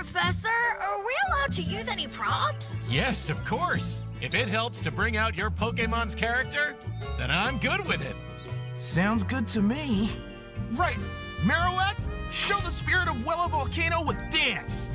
Professor, are we allowed to use any props? Yes, of course. If it helps to bring out your Pokemon's character, then I'm good with it. Sounds good to me. Right, Marowak, show the spirit of Wela Volcano with dance.